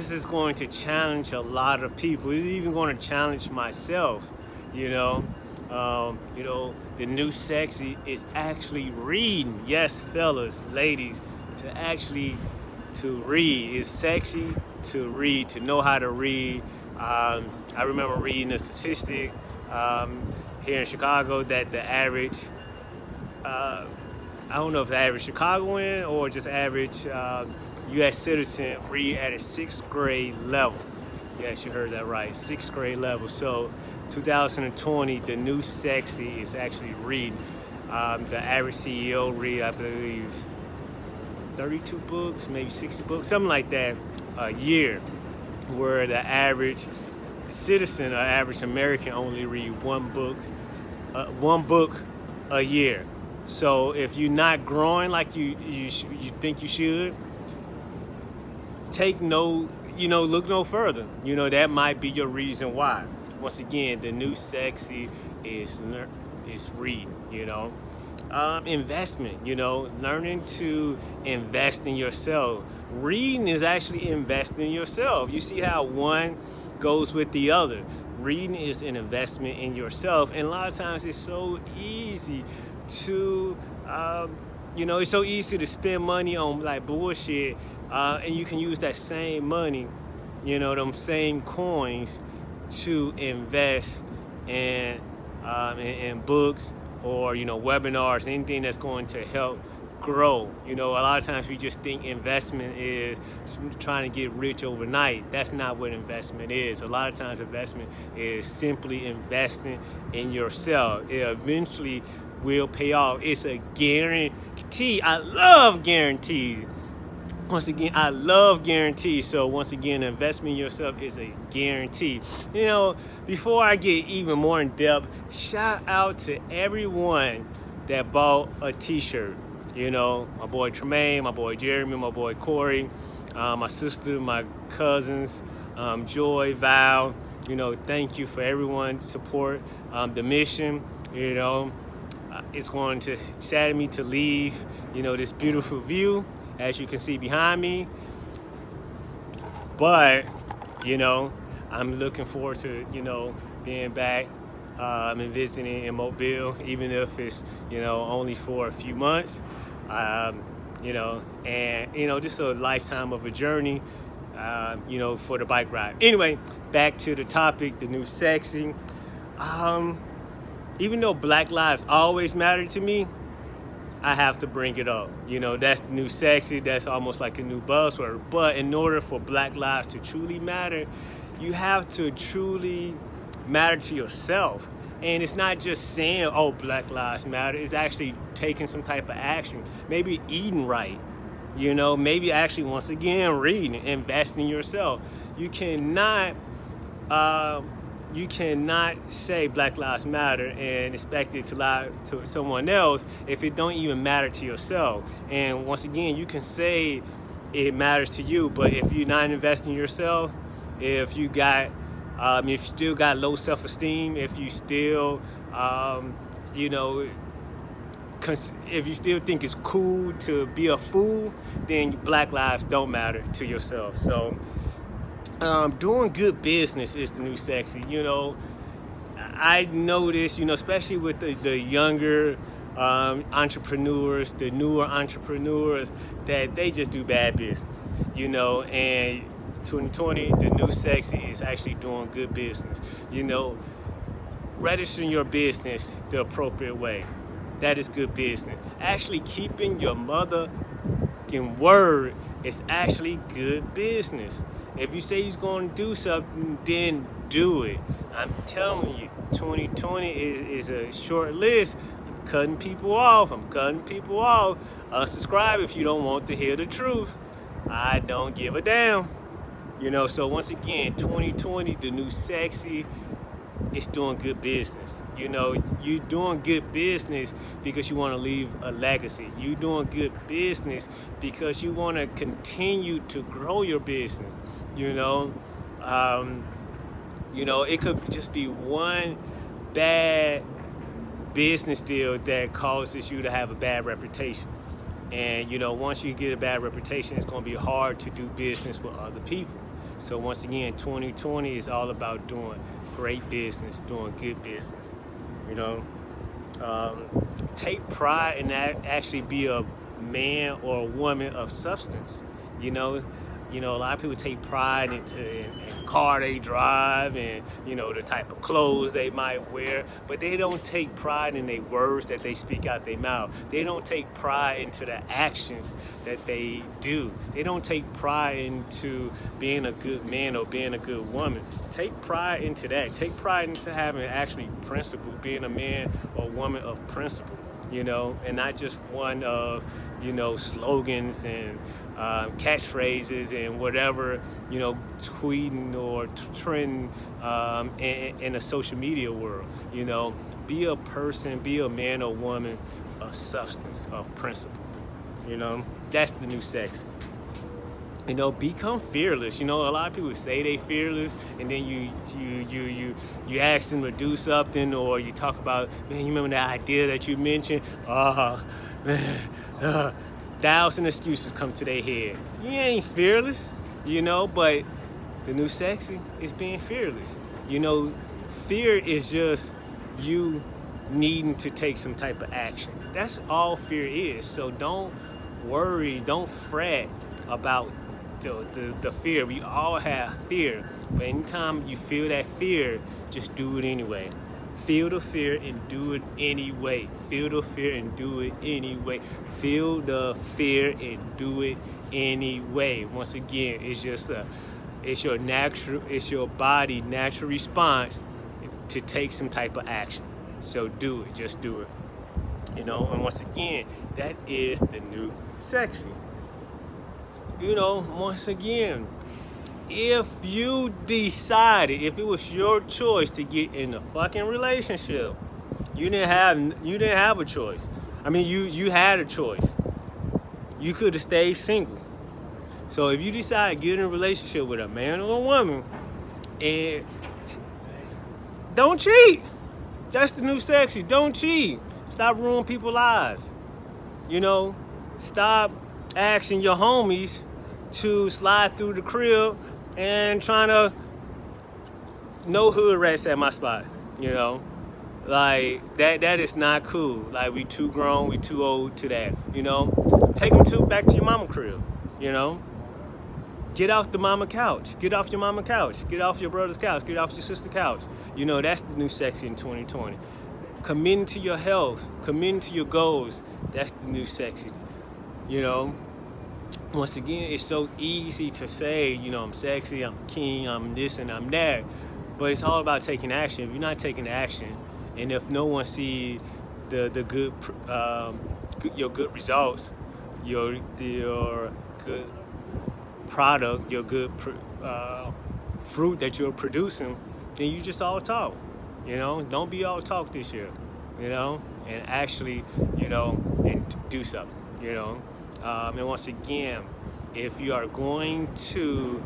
This is going to challenge a lot of people. It's even going to challenge myself, you know. Um, you know, the new sexy is actually reading. Yes, fellas, ladies, to actually to read. It's sexy to read, to know how to read. Um, I remember reading a statistic um, here in Chicago that the average, uh, I don't know if the average Chicagoan or just average uh, U.S. citizen read at a sixth grade level. Yes, you heard that right, sixth grade level. So 2020, the new sexy is actually reading. Um, the average CEO read, I believe, 32 books, maybe 60 books, something like that a year, where the average citizen or average American only read one books, uh, one book a year. So if you're not growing like you you you think you should, take no, you know, look no further. You know that might be your reason why. Once again, the new sexy is is reading. You know um, investment, you know, learning to invest in yourself. Reading is actually investing in yourself. You see how one goes with the other. Reading is an investment in yourself. And a lot of times it's so easy to, um, you know, it's so easy to spend money on like bullshit. Uh, and you can use that same money, you know, them same coins to invest in, um, in, in books, or you know webinars anything that's going to help grow. You know a lot of times we just think investment is trying to get rich overnight. That's not what investment is. A lot of times investment is simply investing in yourself. It eventually will pay off. It's a guarantee. I love guarantees once again, I love guarantees. So once again, investment in yourself is a guarantee. You know, before I get even more in depth, shout out to everyone that bought a t-shirt. You know, my boy Tremaine, my boy Jeremy, my boy Corey, uh, my sister, my cousins, um, Joy, Val, you know, thank you for everyone's support. Um, the mission, you know, uh, it's going to sadden me to leave, you know, this beautiful view as you can see behind me. But, you know, I'm looking forward to, you know, being back um, and visiting in Mobile, even if it's, you know, only for a few months. Um, you know, and, you know, just a lifetime of a journey, um, you know, for the bike ride. Anyway, back to the topic, the new sexy. Um, even though Black Lives always matter to me, I have to bring it up. You know, that's the new sexy, that's almost like a new buzzword. But in order for black lives to truly matter, you have to truly matter to yourself. And it's not just saying, oh, black lives matter, it's actually taking some type of action. Maybe eating right, you know, maybe actually, once again, reading, investing in yourself. You cannot, uh, you cannot say Black Lives Matter and expect it to lie to someone else if it don't even matter to yourself. And once again, you can say it matters to you, but if you're not investing in yourself, if you got, um, if you still got low self-esteem, if you still, um, you know, if you still think it's cool to be a fool, then Black Lives don't matter to yourself. So um, doing good business is the new sexy. You know, I notice, you know, especially with the, the younger um, entrepreneurs, the newer entrepreneurs, that they just do bad business, you know, and 2020, the new sexy is actually doing good business. You know, registering your business the appropriate way. That is good business. Actually keeping your mother word is actually good business. If you say you're going to do something, then do it. I'm telling you, 2020 is, is a short list. I'm cutting people off. I'm cutting people off. Unsubscribe if you don't want to hear the truth. I don't give a damn. You know, so once again, 2020, the new sexy, it's doing good business. You know, you're doing good business because you want to leave a legacy. You're doing good business because you want to continue to grow your business. You know, um, you know, it could just be one bad business deal that causes you to have a bad reputation. And you know, once you get a bad reputation, it's going to be hard to do business with other people. So once again, 2020 is all about doing great business, doing good business. You know, um, take pride that actually be a man or a woman of substance. You know, you know, a lot of people take pride into in, in car they drive and, you know, the type of clothes they might wear, but they don't take pride in the words that they speak out their mouth. They don't take pride into the actions that they do. They don't take pride into being a good man or being a good woman. Take pride into that. Take pride into having actually principle, being a man or woman of principle you know, and not just one of, you know, slogans and um, catchphrases and whatever, you know, tweeting or trend um, in, in a social media world. You know, be a person, be a man or woman of substance, of principle. You know, that's the new sexy you know become fearless. You know a lot of people say they fearless and then you you you you you ask them to do something or you talk about man you remember that idea that you mentioned? Uh man uh, thousand excuses come to their head. You ain't fearless you know but the new sexy is being fearless. You know fear is just you needing to take some type of action. That's all fear is. So don't worry don't fret about the, the, the fear. We all have fear. But anytime you feel that fear, just do it anyway. Feel the fear and do it anyway. Feel the fear and do it anyway. Feel the fear and do it anyway. Once again, it's just a, it's your natural, it's your body natural response to take some type of action. So do it, just do it. You know, and once again, that is the new sexy you know, once again, if you decided, if it was your choice to get in a fucking relationship, you didn't have you didn't have a choice. I mean, you you had a choice. You could have stayed single. So if you decide to get in a relationship with a man or a woman, and don't cheat. That's the new sexy. Don't cheat. Stop ruining people's lives. You know, stop asking your homies to slide through the crib and trying to no hood rats at my spot, you know? Like, that that is not cool. Like, we too grown, we too old to that, you know? Take them to, back to your mama crib, you know? Get off the mama couch. Get off your mama couch. Get off your brother's couch. Get off your sister's couch. You know, that's the new sexy in 2020. Committing to your health. Committing to your goals. That's the new sexy. You know, once again, it's so easy to say, you know, I'm sexy, I'm king, I'm this and I'm that, but it's all about taking action. If you're not taking action, and if no one sees the the good, um, your good results, your your good product, your good uh, fruit that you're producing, then you just all talk. You know, don't be all talk this year. You know, and actually, you know, and do something. You know. Um, and once again, if you are going to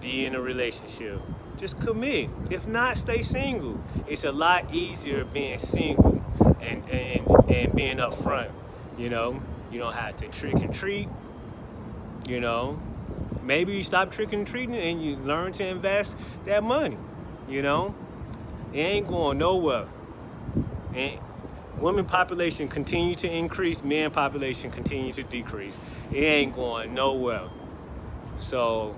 be in a relationship, just commit. If not, stay single. It's a lot easier being single and, and, and being upfront. You know, you don't have to trick and treat. You know, maybe you stop tricking and treating and you learn to invest that money. You know, it ain't going nowhere. And women population continue to increase, men population continue to decrease. It ain't going nowhere. So,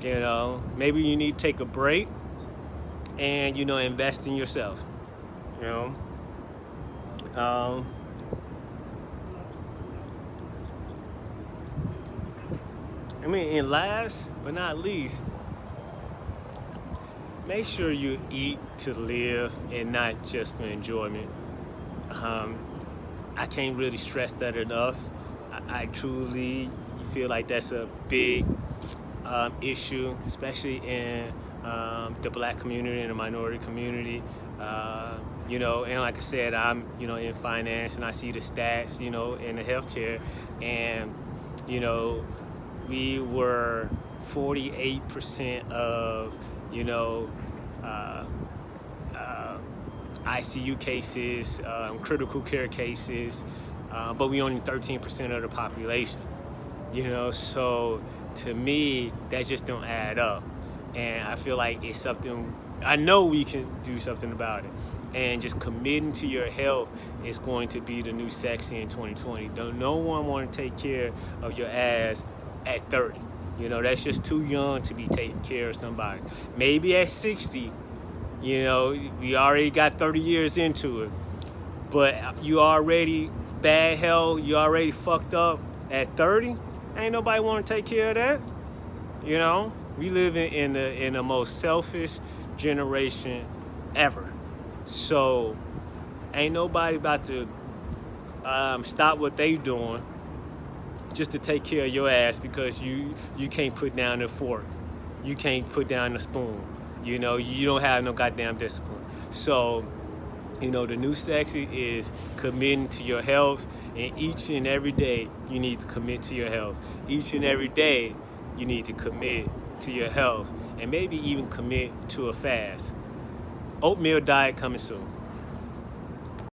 you know, maybe you need to take a break and, you know, invest in yourself, you know. Um, I mean, and last but not least, make sure you eat to live and not just for enjoyment. Um, I can't really stress that enough. I, I truly feel like that's a big um, issue, especially in um, the black community and the minority community. Uh, you know, and like I said, I'm, you know, in finance and I see the stats, you know, in the healthcare and, you know, we were 48% of, you know, uh, ICU cases, um, critical care cases, uh, but we only 13% of the population. You know, so to me, that just don't add up. and I feel like it's something I know we can do something about it. And just committing to your health is going to be the new sexy in 2020. Don't no one want to take care of your ass at 30. You know, that's just too young to be taking care of somebody. Maybe at 60, you know, we already got 30 years into it. But you already bad hell, you already fucked up at 30. Ain't nobody want to take care of that. You know, we live in, in the in the most selfish generation ever. So ain't nobody about to um, stop what they doing just to take care of your ass because you you can't put down the fork. You can't put down the spoon. You know, you don't have no goddamn discipline. So, you know, the new sexy is committing to your health and each and every day you need to commit to your health. Each and every day you need to commit to your health and maybe even commit to a fast. Oatmeal diet coming soon.